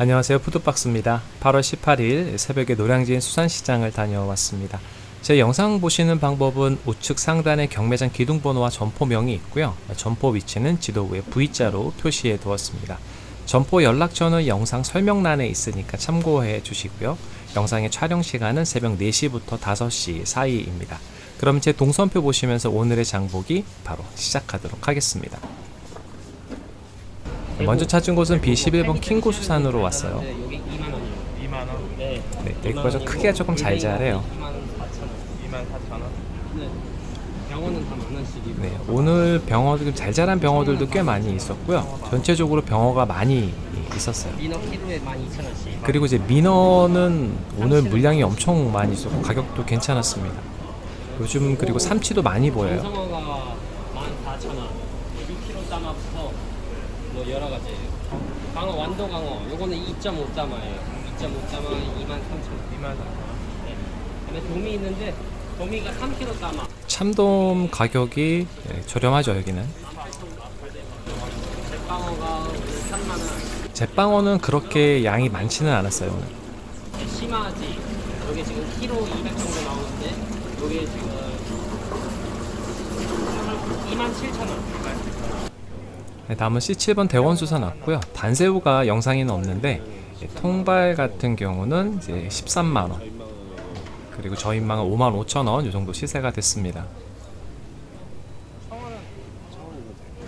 안녕하세요. 푸드박스입니다. 8월 18일 새벽에 노량진 수산시장을 다녀왔습니다 제 영상 보시는 방법은 우측 상단에 경매장 기둥번호와 점포명이 있고요 점포 위치는 지도 위에 V자로 표시해 두었습니다 점포 연락처는 영상 설명란에 있으니까 참고해 주시고요 영상의 촬영 시간은 새벽 4시부터 5시 사이입니다 그럼 제 동선표 보시면서 오늘의 장보기 바로 시작하도록 하겠습니다 먼저 찾은 곳은 B11번 킹구 수산으로 왔어요. 네, 여기 2만 원이요. 2만 원, 네. 네, 여기가 좀 크기가 조금 잘 자래요. 2만 4천 원. 2만 4천 원. 네. 병원은 다만 원씩이고. 네, 오늘 병어들 잘 자란 병어들도 꽤 많이 있었고요. 전체적으로 병어가 많이 있었어요. 민어 키로에 12,000원씩. 그리고 이제 민어는 오늘 물량이 엄청 많이 있었고 가격도 괜찮았습니다. 요즘 그리고 삼치도 많이 보여요. 감성어가 14,000원. 6kg 짜마부터 뭐 여러 가지. 강어 완도 강어. 요거는 2.5 짜마예요. 2.5 짜마 23,000원. 2만 4천 원. 네. 그다음에 도미 있는데 도미가 3kg 짜마. 참돔 가격이 예, 저렴하죠 여기는. 백방어가 3만 원. 제빵어는 그렇게 양이 많지는 않았어요 오늘. 네, 심하지. 여기 지금 키로 200 정도 나오는데 여기 지금 27,000원. 네, 다음은 C7번 대원수산 왔고요. 단새우가 영상에는 없는데 예, 통발 같은 경우는 이제 13만 원. 그리고 저인망은 5만 5천 원이 정도 시세가 됐습니다.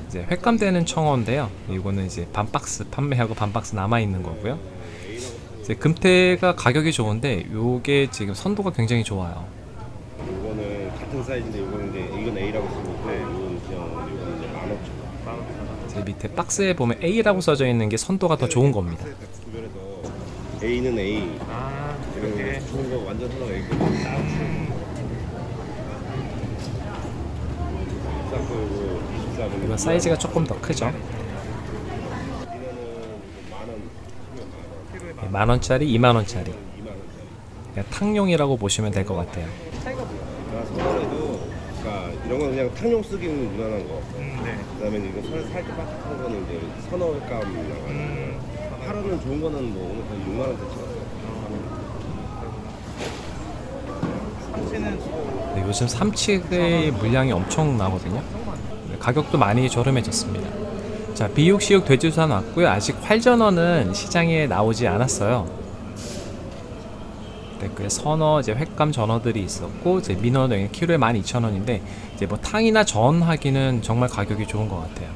이제 횟감되는 청어인데요. 이거는 이제 반 박스 판매하고 반 박스 남아 있는 거고요. 이제 금태가 가격이 좋은데 요게 지금 선도가 굉장히 좋아요. 이거는 같은 사이즈인데 이거는 이제 이건 A라고 있고 이거는 그냥 이거는 이제 만 오천 원. 만 오천 원. 제 밑에 박스에 보면 A라고 써져 있는 게 선도가 더 좋은 겁니다. A는 A. 아, 이렇게. 좋은 거 완전 하나 A고 딱거 이거 24분. 이건 사이즈가 조금 더 크죠. 이거는 만 원, 키로에 만 원. 필요해 네, 만 원짜리, 2만 원짜리. 2만 원짜리. 그냥 탕용이라고 보시면 될 것 같아요. 나 서울에도 그러니까 이런 건 그냥 탕용 쓰기는 무난한 거. 음, 네. 그다음에 이거 살 살짝 빡빡한 거는 이제 선어감 나가지고 음, 하루는 좋은 거는 뭐 오늘 한 6만 원대 찍었어요. 삼치는 또 네, 요즘 삼치의 물량이 엄청 나거든요. 네, 가격도 많이 저렴해졌습니다. 자, 비육시육 돼지수산 왔고요. 아직 활전어는 시장에 나오지 않았어요. 네, 그 선어, 이제 횟감 전어들이 있었고, 이제 민어는 키로에 12,000원인데, 이제 뭐 탕이나 전 하기는 정말 가격이 좋은 것 같아요.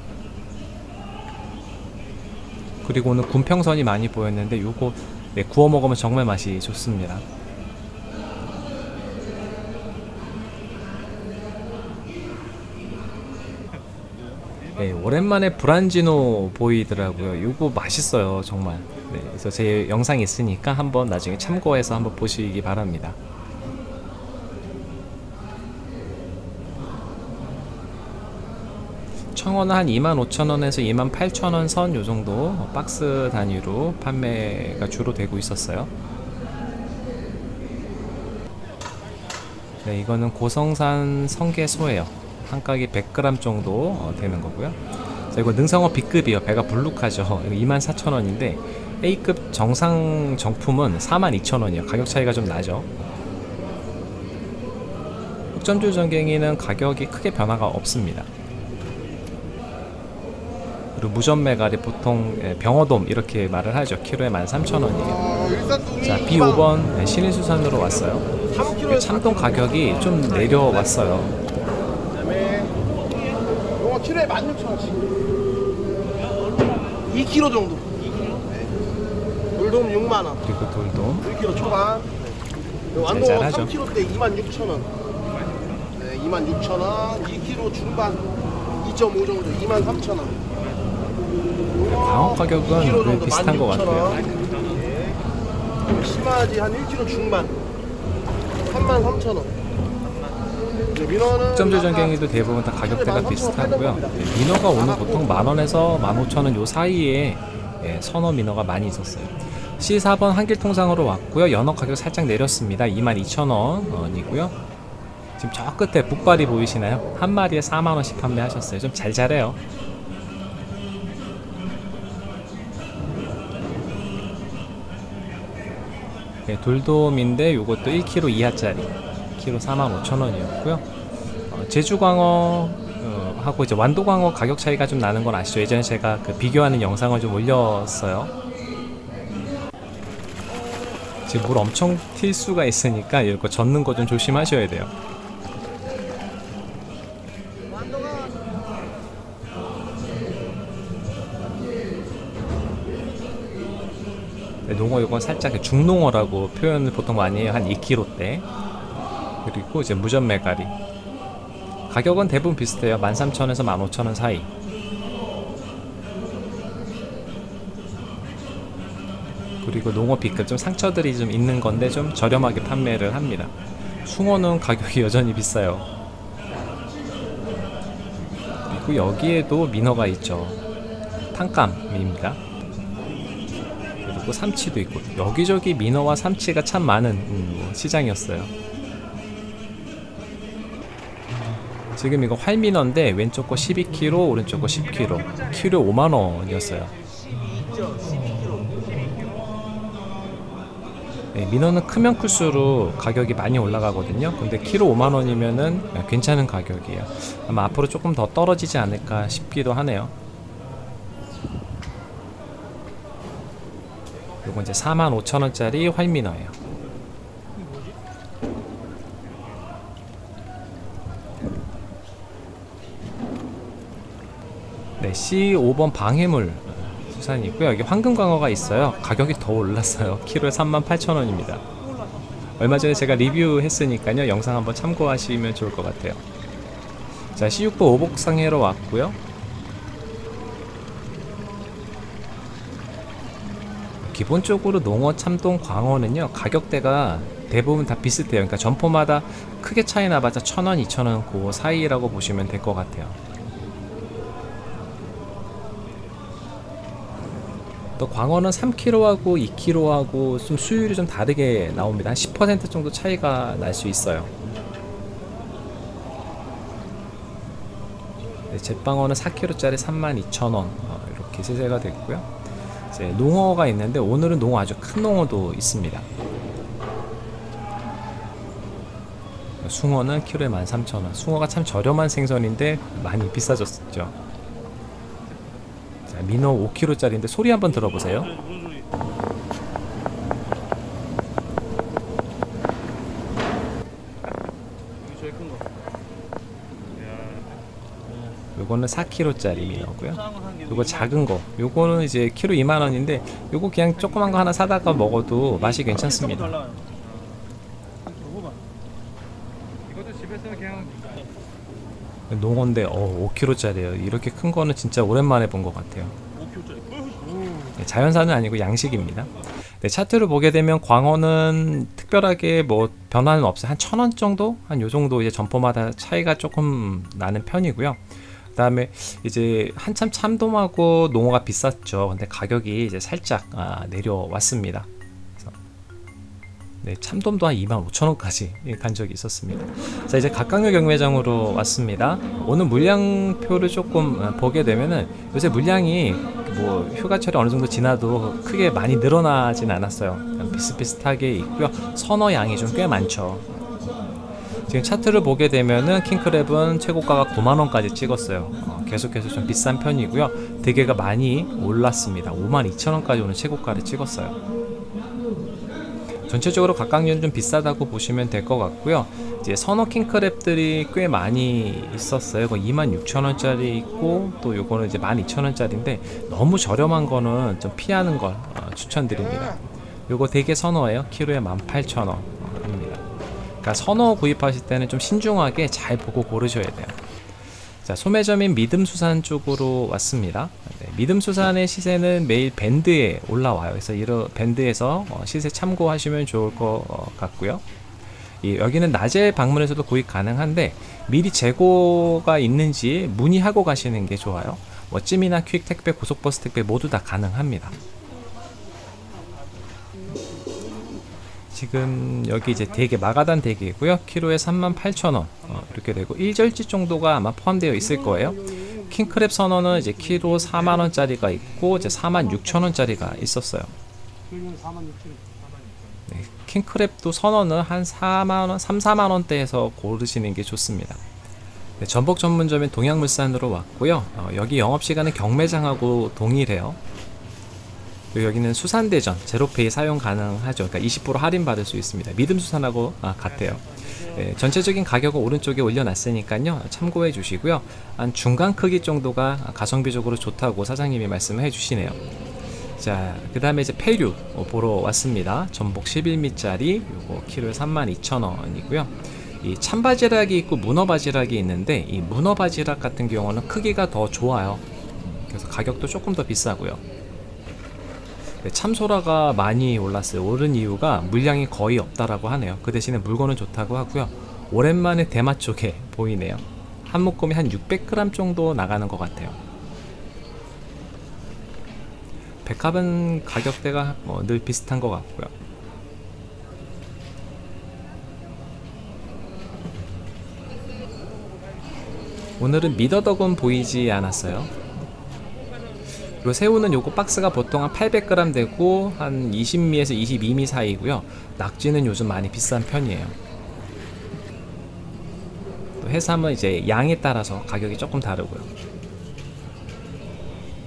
그리고 오늘 군평선이 많이 보였는데, 요거 네, 구워 먹으면 정말 맛이 좋습니다. 네, 오랜만에 브란지노 보이더라고요. 이거 맛있어요, 정말. 네, 그래서 제 영상이 있으니까 한번 나중에 참고해서 한번 보시기 바랍니다. 청어는 한 25,000원에서 28,000원 선 요 정도 박스 단위로 판매가 주로 되고 있었어요. 네, 이거는 고성산 성게소예요. 한 깍이 100g 정도 어, 되는 거고요. 자, 이거 능성어 B급이요. 배가 불룩하죠. 24,000원인데 A급 정상 정품은 42,000원이에요. 가격 차이가 좀 나죠. 흑점줄 전갱이는 가격이 크게 변화가 없습니다. 그리고 무전매갈이 보통 예, 병어돔 이렇게 말을 하죠. 키로에 13,000원이에요. 자, B5번 신일수산으로 왔어요. 그 참돔 가격이 좀 내려왔어요. 키로에 16,000원씩 2kg 정도 2kg? 네 돌돔 6만원 그리고 돌돔 1kg 초반 네. 잘하죠. 3kg 때 26,000원 네 26,000원 2kg 중반 2.5 정도 23,000원 방어 가격은 거의 비슷한 것 같아요. 네. 심하지 한 1kg 중반 33,000원 네 그렇죠. 민어는 흑 점조 아까 전갱이도 대부분 다 가격대가 비슷하고요. 네, 민어가 오늘 보통 만원에서 15,000원 요 사이에 예, 선어 민어가 많이 있었어요. C4번 한길 통상으로 왔고요. 연어 가격 살짝 내렸습니다. 22,000원이고요. 지금 저 끝에 북발이 보이시나요? 한 마리에 4만원씩 판매하셨어요. 좀 잘 자래요. 네, 돌돔인데 요것도 1kg 이하짜리 키로 45,000원이었고요. 어, 제주광어 어, 하고 이제 완도광어 가격 차이가 좀 나는 건 아시죠? 예전에 제가 그 비교하는 영상을 좀 올렸어요. 지금 물 엄청 튈 수가 있으니까 이거 젓는 거 좀 조심하셔야 돼요. 네, 농어 이건 살짝 중농어라고 표현을 보통 많이 해요. 한 2kg대. 그리고 이제 무전 메가리. 가격은 대부분 비슷해요. 13,000원에서 15,000원 사이. 그리고 농어 B급 좀 상처들이 좀 있는 건데 좀 저렴하게 판매를 합니다. 숭어는 가격이 여전히 비싸요. 그리고 여기에도 민어가 있죠. 탕감입니다. 그리고 삼치도 있고 여기저기 민어와 삼치가 참 많은 음, 시장이었어요. 지금 이거 활민어인데 왼쪽 거 12kg, 오른쪽 거 10kg, 키로 5만 원이었어요. 네, 민어는 크면 클수록 가격이 많이 올라가거든요. 근데 키로 5만 원이면은 괜찮은 가격이에요. 아마 앞으로 조금 더 떨어지지 않을까 싶기도 하네요. 요건 이제 45,000원짜리 활민어예요. 네, C5번 방해물 수산이 있고요. 여기 황금광어가 있어요. 가격이 더 올랐어요. 키로에 38,000원입니다. 얼마 전에 제가 리뷰했으니까요. 영상 한번 참고하시면 좋을 것 같아요. 자, C6번 오복상해로 왔고요. 기본적으로 농어, 참돔, 광어는요 가격대가 대부분 다 비슷해요. 그러니까 점포마다 크게 차이 나봤자 천 원, 이천 원 그 사이라고 보시면 될 것 같아요. 또 광어는 3kg하고 2kg하고 좀 수율이 좀 다르게 나옵니다. 한 10% 정도 차이가 날 수 있어요. 네, 잿방어는 4kg짜리 32,000원 어, 이렇게 세세가 됐고요. 이제 농어가 있는데 오늘은 농어 아주 큰 농어도 있습니다. 숭어는 키로에 13,000원. 숭어가 참 저렴한 생선인데 많이 비싸졌죠. 자, 민어 5kg짜리인데 소리 한번 들어보세요. 요거는 4kg짜리 민어고요. 요거 작은 거. 요거는 이제 키로 2만 원인데 요거 그냥 조그만 거 하나 사다가 먹어도 맛이 괜찮습니다. 달라요. 이렇게 호반. 이것도 집에서 그냥 농어인데 어 5kg짜리예요. 이렇게 큰 거는 진짜 오랜만에 본 것 같아요. 5kg짜리. 네, 자연산은 아니고 양식입니다. 네, 차트를 보게 되면 광어는 특별하게 뭐 변화는 없어요. 한 천 원 정도? 한 요 정도 이제 점포마다 차이가 조금 나는 편이고요. 그 다음에 이제 한참 참돔하고 농어가 비쌌죠. 근데 가격이 이제 살짝 아, 내려왔습니다. 네, 참돔도 한 25,000원까지 간 적이 있었습니다. 자, 이제 각각류 경매장으로 왔습니다. 오늘 물량표를 조금 어, 보게 되면은 요새 물량이 뭐 휴가철이 어느 정도 지나도 크게 많이 늘어나진 않았어요. 비슷비슷하게 있고요. 선어 양이 좀 꽤 많죠. 지금 차트를 보게 되면은 킹크랩은 최고가가 9만 원까지 찍었어요. 어, 계속해서 좀 비싼 편이고요. 대게가 많이 올랐습니다. 5만 2천 원까지 오는 최고가를 찍었어요. 전체적으로 각각류는 좀 비싸다고 보시면 될 것 같고요. 이제 선어 킹크랩들이 꽤 많이 있었어요. 그 26,000원짜리 있고 또 요거는 이제 12,000원짜리인데 너무 저렴한 거는 좀 피하는 걸 어, 추천드립니다. 요거 되게 선어예요. 키로에 18,000원 입니다. 그러니까 선어 구입하실 때는 좀 신중하게 잘 보고 고르셔야 돼요. 자, 소매점인 믿음수산 쪽으로 왔습니다. 네, 믿음 수산의 시세는 매일 밴드에 올라와요. 그래서 이런 밴드에서 어, 시세 참고하시면 좋을 것 어, 같고요. 이 여기는 낮에 방문해서도 구입 가능한데 미리 재고가 있는지 문의하고 가시는 게 좋아요. 뭐 찜이나 퀵 택배, 고속버스 택배 모두 다 가능합니다. 지금 여기 이제 대게 마가단 대게고요. 키로에 38,000원 어, 이렇게 되고 1절지 정도가 아마 포함되어 있을 거예요. 킹크랩 선어는 이제 키로 4만 원짜리가 있고 이제 4만 6천 원짜리가 있었어요. 네, 킹크랩도 선어는 한 4만 원, 3, 4만 원대에서 고르시는 게 좋습니다. 네, 전복 전문점인 동양물산으로 왔고요. 어, 여기 영업 시간은 경매장하고 동일해요. 여기는 수산대전 제로페이 사용 가능하죠. 그러니까 20% 할인 받을 수 있습니다. 믿음 수산하고 아, 같아요. 네, 전체적인 가격은 오른쪽에 올려놨으니까요. 참고해 주시고요. 한 중간 크기 정도가 가성비적으로 좋다고 사장님이 말씀해 주시네요. 자, 그 다음에 이제 폐류 어, 보러 왔습니다. 전복 11미짜리 요거 키로에 32,000원이고요. 이 참바지락이 있고 문어바지락이 있는데 이 문어바지락 같은 경우는 크기가 더 좋아요. 그래서 가격도 조금 더 비싸고요. 네, 참소라가 많이 올랐어요. 오른 이유가 물량이 거의 없다라고 하네요. 그 대신에 물건은 좋다고 하고요. 오랜만에 대마 쪽에 보이네요. 한 묶음이 한 600g 정도 나가는 것 같아요. 백합은 가격대가 뭐 늘 비슷한 것 같고요. 오늘은 미더덕은 보이지 않았어요. 그리고 새우는 요거 박스가 보통 한 800g 되고 한 20미에서 22미 사이고요. 낙지는 요즘 많이 비싼 편이에요. 또 해삼은 이제 양에 따라서 가격이 조금 다르고요.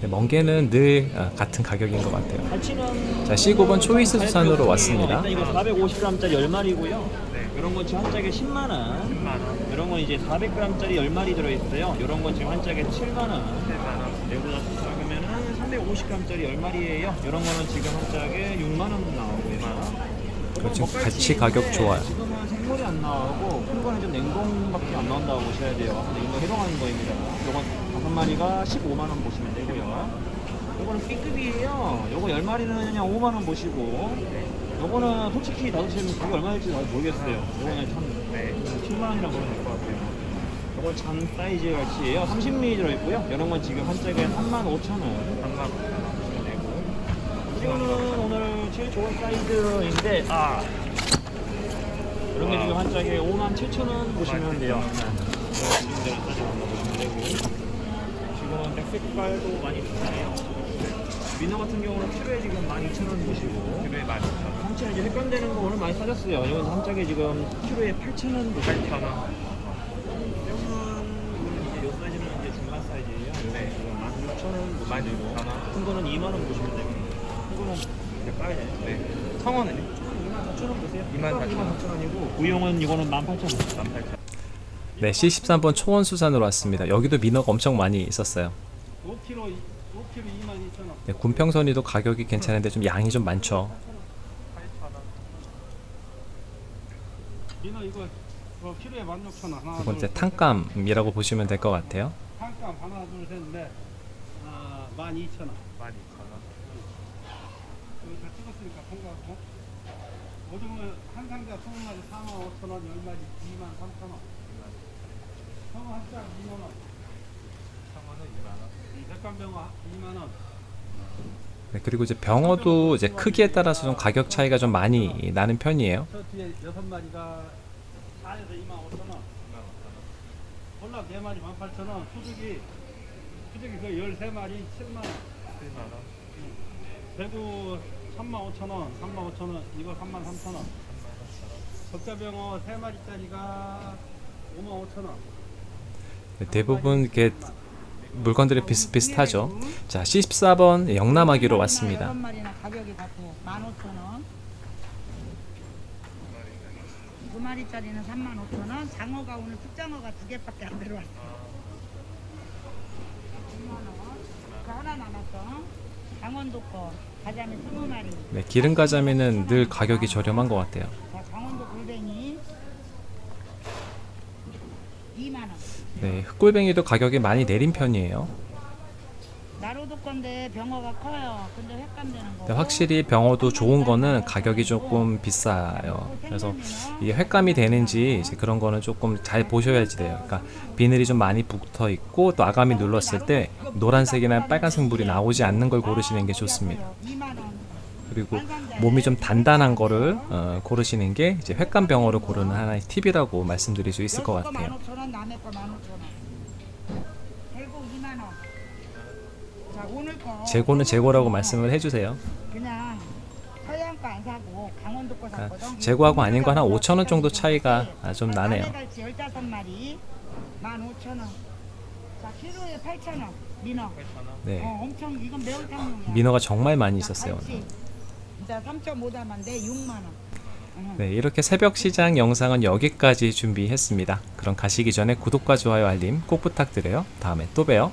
네, 멍게는 늘 어, 같은 가격인 것 같아요. 자, C9번 초이스 수산으로 왔습니다. 일단 이거 450g짜리 10마리고요. 이런 건 지금 한 짝에 10만 원. 10만 원. 이런 건 이제 400g짜리 10마리 들어 있어요. 이런 건 지금 한 짝에 7만 원. 7만 원. 내보다 350g짜리 10마리예요. 이런 거는 지금 한 짝에 6만 원 나오고 6만 원. 그거 지금 같이 가격 좋아요. 지금은 생물이 안 나오고 큰 거는 좀 냉동밖에 안 나온다고 보셔야 돼요. 이거 해동하는 거입니다. 요건 다섯 마리가 15만 원 보시면 되고요. 요거는 B급이에요. 요거 10마리는 그냥 5만 원 보시고 요거는 솔직히 나도 지금 그게 얼마 일지 잘 모르겠어요. 요거는 참 네. 7만 원이라고 보면 될 것 같아요. 요건 잔 사이즈 갈치예요. 30미 들어있고요. 이런 건 지금 한 짝에 3만 5천 원. 3만 원 보시면 되고. 이거는 오늘 제일 좋은 사이즈인데 아 이런 게 지금 한 짝에 5만 7천 원 보시면 돼요. 지금 되고 지금은 백색깔도 많이 비싸네요. 민어 같은 경우는 키로에 지금 12,000원 보시고 키로에 12,000원. 한치는 이제 헷갈리는 거 오늘 많이 사셨어요. 이건 한 짝에 지금 키로에 8,000원 보시면 돼요. 8,000원. 5,000원 보시고 큰 거는 2만원 보시면 되고 큰 거는 까야 되네. 네. 성원은? 2만4천원 보세요. 2만 4천 원이고 우영은 이거는 18,000원. 18,000원. 네 C13번 초원수산으로 왔습니다. 여기도 민어가 엄청 많이 있었어요. 5kg, 5kg 22,000원. 네, 군평선이도 가격이 괜찮은데 좀 양이 좀 많죠. 민어 이거 뭐 키로에 16,000원. 하나 두 번째 탕감이라고 보시면 될 것 같아요. 탕감 하나 둘셋넷. 아, 12,000원. 12,000원. 여기 다 찍었으니까 통과하고. 오징어 한 상자 20마리 4만 5천 원, 10마리 2만 3천 원. 성어 한짝 2만 원. 성어는 2만 원. 백관병어 2만 원. 네, 그리고 이제 병어도 이제 크기에 따라서 좀 가격 차이가 좀 많이 나는 편이에요. 저 뒤에 여섯 마리가 4에서 2만 5천 원. 볼락 4마리 18,000원. 수족이 수족이 그 13마리 7만 원. 7만 원. 대구 3만 5천 원, 3만 5천 원, 이거 3만 3천 원. 적자병어 3마리짜리가 5만 5천 원. 네, 대부분 이렇게 물건들이 비슷비슷하죠. 자, C14번 영남하기로 왔습니다. 가격이 같고 15,000원. 두 마리짜리는 35,000원. 장어가 오늘 특장어가 두 개밖에 안 들어왔어. 10만 원. 그 하나 남았어. 강원도 거 가자미 20마리. 네, 기름 가자미는 늘 가격이 저렴한 것 같아요. 자, 강원도 골뱅이 2만 원. 네, 흑골뱅이도 가격이 많이 내린 편이에요. 건데 병어가 커요. 근데 횟감 되는 거. 확실히 병어도 좋은 거는 가격이 조금 비싸요. 그래서 이게 횟감이 되는지 이제 그런 거는 조금 잘 보셔야지 돼요. 그러니까 비늘이 좀 많이 붙어 있고 또 아가미 눌렀을 때 노란색이나 빨간색 물이 나오지 않는 걸 고르시는 게 좋습니다. 2만 원. 그리고 몸이 좀 단단한 거를 어, 고르시는 게 이제 횟감 병어를 고르는 하나의 팁이라고 말씀드릴 수 있을 것 같아요. 재고는 재고라고 말씀을 해주세요. 그냥 서해안 거안 사고 강원도 거 그러니까 샀거든. 재고하고 아닌 거한 5천 원 정도 차이가 아, 좀 나네요. 갈치 15마리 15,000원. 자, 키로에 8,000원. 민어. 네, 어, 엄청 이건 매운탕용이야. 민어가 정말 많이 있었어요. 오늘. 갈치. 진짜 3.5담인데 6만 원. 응. 네, 이렇게 새벽 시장 영상은 여기까지 준비했습니다. 그럼 가시기 전에 구독과 좋아요 알림 꼭 부탁드려요. 다음에 또 봬요.